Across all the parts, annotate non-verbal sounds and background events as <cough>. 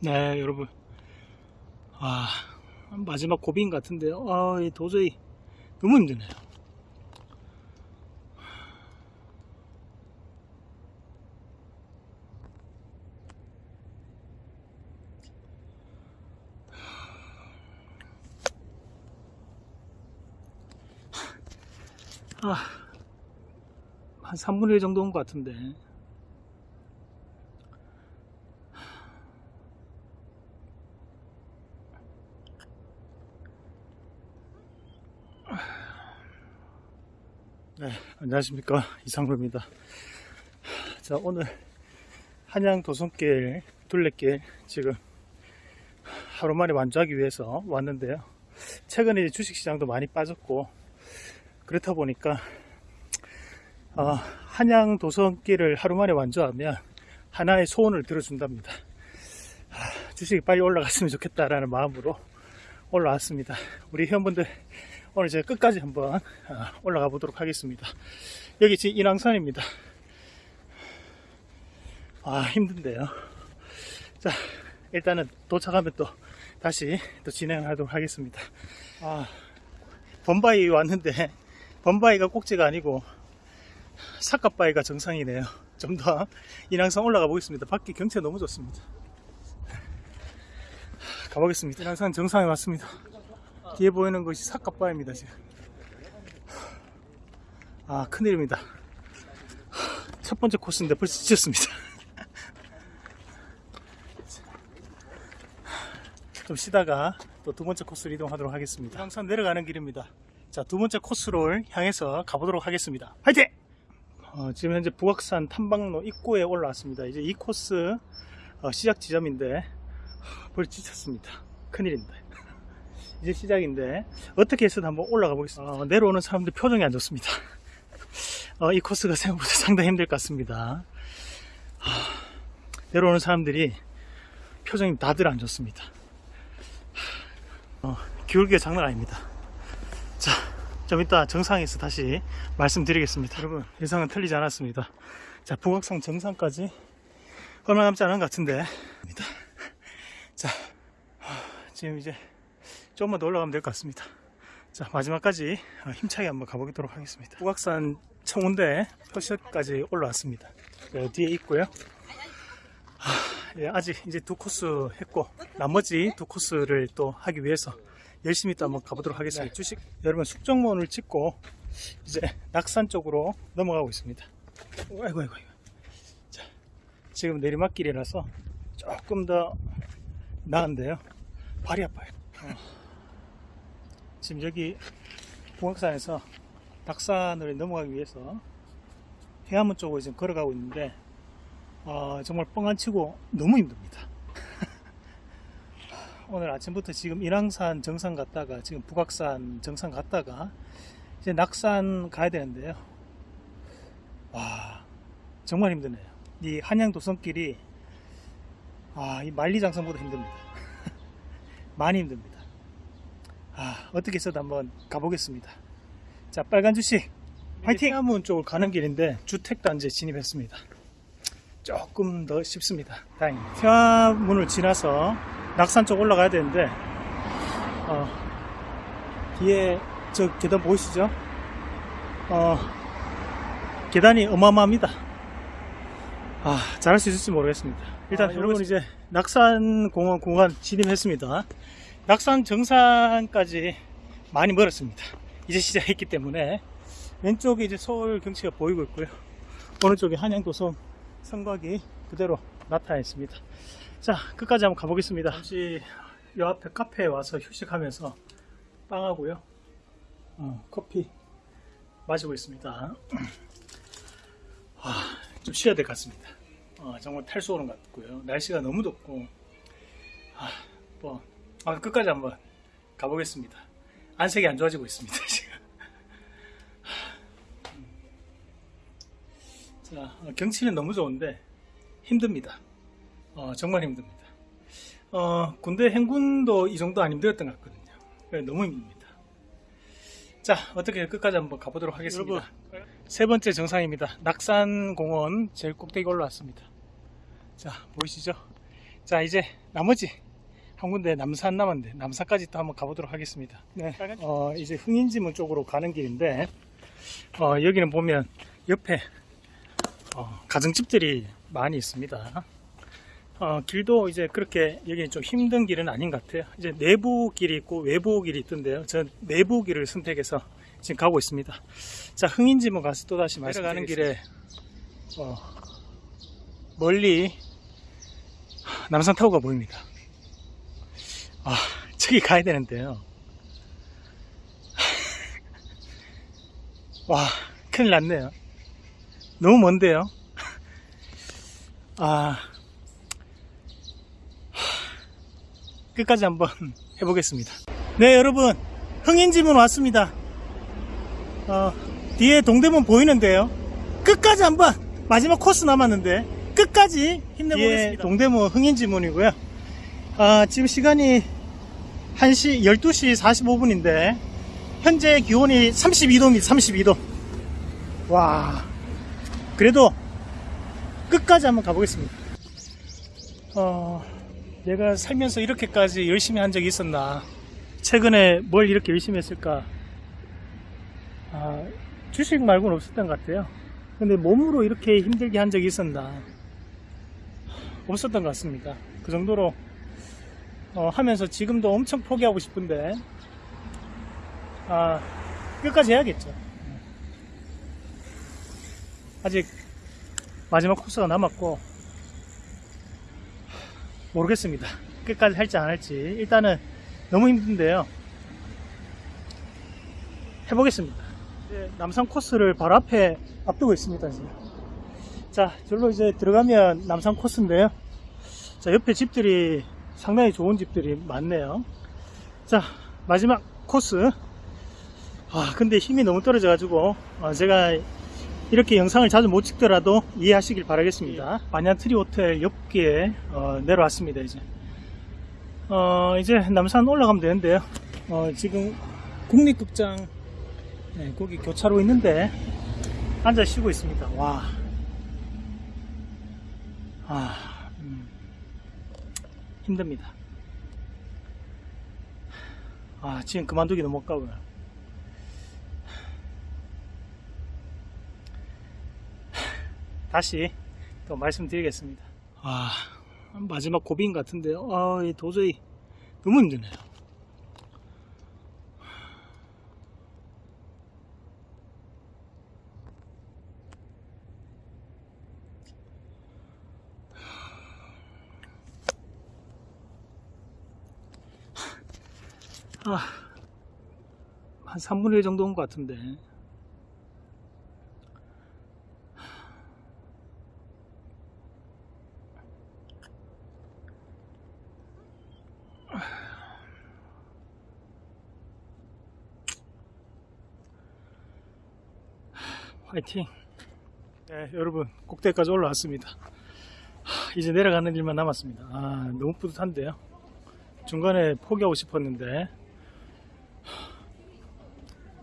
네, 여러분. 아, 마지막 고비인 것 같은데요. 아, 이 도저히 너무 힘드네요. 아, 한 3분의 1 정도 온 것 같은데. 네, 안녕하십니까. <laughs> 이상로입니다. 자, 오늘 한양 도성길, 둘레길 지금 하루 만에 완주하기 위해서 왔는데요. 최근에 주식시장도 많이 빠졌고, 그렇다 보니까, 어, 한양 도성길을 하루 만에 완주하면 하나의 소원을 들어준답니다. 아, 주식이 빨리 올라갔으면 좋겠다라는 마음으로 올라왔습니다. 우리 회원분들 오늘 제가 끝까지 한번 어, 올라가 보도록 하겠습니다. 여기 지금 인왕산입니다. 아 힘든데요. 자 일단은 도착하면 또 다시 또 진행하도록 하겠습니다. 아 범바위 왔는데 범바위가 꼭지가 아니고 사카바위가 정상이네요. 좀 더 인왕산 올라가 보겠습니다. 밖에 경치가 너무 좋습니다. 가보겠습니다. 인왕산 정상에 왔습니다. 뒤에 보이는 것이 사카바입니다 지금. 아 큰일입니다. 첫 번째 코스인데 벌써 지쳤습니다. <laughs> 좀 쉬다가 또 두 번째 코스로 이동하도록 하겠습니다. 항상 내려가는 길입니다. 자 두 번째 코스를 향해서 가보도록 하겠습니다. 화이팅! 어, 지금 현재 북악산 탐방로 입구에 올라왔습니다. 이제 이 코스 어, 시작 지점인데 벌써 지쳤습니다. 큰일입니다 이제 시작인데 어떻게 해서든 한번 올라가 보겠습니다. 어, 내려오는 사람들 표정이 안 좋습니다. <laughs> 어, 이 코스가 생각보다 <laughs> 상당히 힘들 것 같습니다. 하, 내려오는 사람들이 표정이 다들 안 좋습니다. 어, 기울기가 장난 아닙니다. 자, 좀 이따 정상에서 다시 말씀드리겠습니다. 여러분 예상은 틀리지 않았습니다. 자 북악산 정상까지 얼마 남지 않은 것 같은데. <laughs> 자 지금 이제 조금만 더 올라가면 될 것 같습니다. 자 마지막까지 힘차게 한번 가보도록 하겠습니다. 북악산 청운대 표시까지 올라왔습니다. 네, 뒤에 있고요. 아, 예, 아직 이제 두 코스 했고 나머지 두 코스를 또 하기 위해서 열심히 또 한번 가보도록 하겠습니다. 네, 주식 여러분 숙정문을 찍고 이제 낙산 쪽으로 넘어가고 있습니다. 아이고 아이고 아이고. 자 지금 내리막길이라서 조금 더 나은데요. 발이 아파요. 어. 지금 여기 북악산에서 낙산을 넘어가기 위해서 해안문 쪽으로 지금 걸어가고 있는데 어, 정말 뻥안 치고 너무 힘듭니다. <laughs> 오늘 아침부터 지금 인왕산 정상 갔다가 지금 북악산 정상 갔다가 이제 낙산 가야 되는데요. 와 정말 힘드네요. 이 한양 도성길이 아, 이 만리장성보다 힘듭니다. <laughs> 많이 힘듭니다 아, 어떻게 해서도 한번 가보겠습니다. 자, 빨간 주식 화이팅! 해안문 쪽으로 가는 길인데 주택단지에 진입했습니다. 조금 더 쉽습니다. 다행입니다. 태화문을 지나서 낙산 쪽 올라가야 되는데 어, 뒤에 저 계단 보이시죠? 어, 계단이 어마어마합니다. 아, 잘할 수 있을지 모르겠습니다. 일단 아, 여러분 이제 낙산공원 공간 진입했습니다. 낙산 정상까지 많이 멀었습니다. 이제 시작했기 때문에 왼쪽에 이제 서울 경치가 보이고 있고요. 오른쪽에 한양도성 성곽이 그대로 나타나 있습니다. 자, 끝까지 한번 가보겠습니다. 잠시 이 앞에 카페에 와서 휴식하면서 빵하고요. 어, 커피 마시고 있습니다. 아, 좀 쉬어야 될 것 같습니다. 어, 정말 탈수 오는 것 같고요. 날씨가 너무 덥고 아, 뭐 아, 끝까지 한번 가보겠습니다. 안색이 안 좋아지고 있습니다, <laughs> 지금. 자, 어, 경치는 너무 좋은데 힘듭니다. 어, 정말 힘듭니다. 어, 군대 행군도 이 정도 안 힘들었던 것 같거든요. 너무 힘듭니다. 자, 어떻게 끝까지 한번 가보도록 하겠습니다. 여러분, 세 번째 정상입니다. 낙산공원 제일 꼭대기 올라왔습니다. 자, 보이시죠? 자 이제 나머지 한 군데 남산 남았는데 남산까지 또 한번 가보도록 하겠습니다. 네, 어, 이제 흥인지문 쪽으로 가는 길인데 어, 여기는 보면 옆에 어, 가정집들이 많이 있습니다. 어, 길도 이제 그렇게 여기는 좀 힘든 길은 아닌 것 같아요. 이제 내부 길이 있고 외부 길이 있던데요. 전 내부 길을 선택해서 지금 가고 있습니다. 자, 흥인지문 가서 또 다시 내려가는 길에 어, 멀리 남산 타워가 보입니다. 아, 저기 가야 되는데요. 와, 큰일 났네요. 너무 먼데요. 아, 끝까지 한번 해보겠습니다. 네, 여러분. 흥인지문 왔습니다. 어, 뒤에 동대문 보이는데요. 끝까지 한번 마지막 코스 남았는데 끝까지 힘내보겠습니다. 동대문 흥인지문이고요. 아, 지금 시간이 1시 12시 45분인데 현재 기온이 32도입니다. 32도. 와. 그래도 끝까지 한번 가보겠습니다. 어, 내가 살면서 이렇게까지 열심히 한 적이 있었나? 최근에 뭘 이렇게 열심히 했을까? 아, 주식 말고는 없었던 것 같아요. 근데 몸으로 이렇게 힘들게 한 적이 있었나? 없었던 것 같습니다. 그 정도로 어, 하면서 지금도 엄청 포기하고 싶은데 아, 끝까지 해야겠죠. 아직 마지막 코스가 남았고 모르겠습니다. 끝까지 할지 안 할지 일단은 너무 힘든데요. 해보겠습니다. 남산 코스를 바로 앞에 앞두고 있습니다. 지금. 자, 절로 이제 들어가면 남산 코스인데요. 자, 옆에 집들이 상당히 좋은 집들이 많네요. 자, 마지막 코스. 아, 근데 힘이 너무 떨어져 가지고, 어, 제가 이렇게 영상을 자주 못 찍더라도 이해하시길 바라겠습니다. 반얀트리 호텔 옆기에 어, 내려왔습니다, 이제. 어, 이제 남산 올라가면 되는데요. 어, 지금 국립극장, 네, 거기 교차로 있는데, 앉아 쉬고 있습니다. 와. 아, 음, 힘듭니다. 아, 지금 그만두기 너무 아까워요. 다시 또 말씀드리겠습니다. 아, 마지막 고비인 것 같은데요. 아, 이 도저히 너무 힘드네요. 아, 한 3분의 1 정도 온 것 같은데. 화이팅! 네, 여러분, 꼭대기까지 올라왔습니다. 하, 이제 내려가는 일만 남았습니다. 아, 너무 뿌듯한데요. 중간에 포기하고 싶었는데, 하,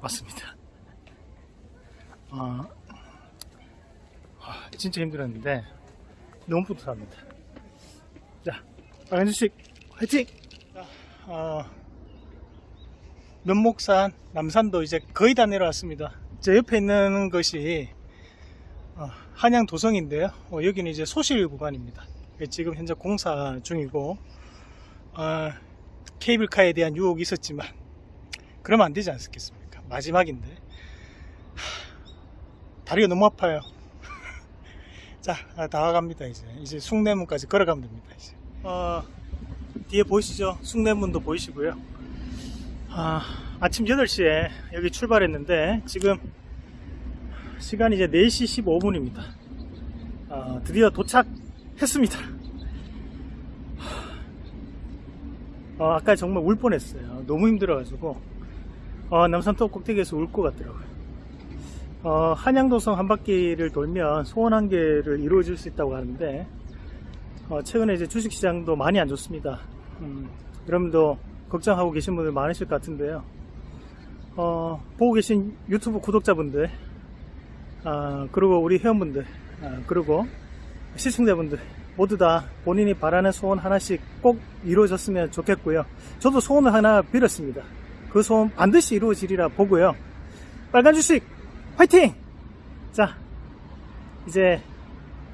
왔습니다. <laughs> 아, 아, 진짜 힘들었는데, 너무 뿌듯합니다. 자, 빨간 주식, 화이팅! 자, 어, 면목산, 남산도 이제 거의 다 내려왔습니다. 제 옆에 있는 것이 어, 한양 도성인데요. 어, 여기는 이제 소실 구간입니다. 지금 현재 공사 중이고 어, 케이블카에 대한 유혹이 있었지만 그러면 안 되지 않겠습니까? 마지막인데 하, 다리가 너무 아파요. <laughs> 자, 아, 다 와갑니다 이제. 이제 숭례문까지 걸어가면 됩니다. 이제. 어, 뒤에 보이시죠? 숭례문도 보이시고요. 아, 아침 8시에 여기 출발했는데 지금 시간이 이제 4시 15분입니다. 어, 드디어 도착했습니다. 어, 아까 정말 울 뻔했어요. 너무 힘들어가지고 어, 남산터 꼭대기에서 울 것 같더라고요. 어, 한양도성 한 바퀴를 돌면 소원 한 개를 이루어질 수 있다고 하는데 어, 최근에 이제 주식시장도 많이 안 좋습니다. 음, 여러분도 걱정하고 계신 분들 많으실 것 같은데요. 어, 보고 계신 유튜브 구독자분들, 아, 그리고 우리 회원분들, 아, 그리고 시청자분들, 모두 다 본인이 바라는 소원 하나씩 꼭 이루어졌으면 좋겠고요. 저도 소원을 하나 빌었습니다. 그 소원 반드시 이루어지리라 보고요. 빨간 주식 화이팅! 자, 이제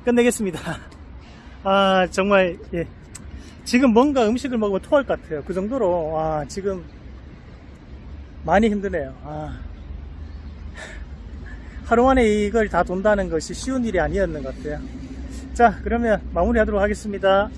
끝내겠습니다. <laughs> 아, 정말, 예. 지금 뭔가 음식을 먹으면 토할 것 같아요. 그 정도로, 아, 지금 많이 힘드네요. 아. <laughs> 하루 만에 이걸 다 돈다는 것이 쉬운 일이 아니었는 것 같아요. 자, 그러면 마무리 하도록 하겠습니다.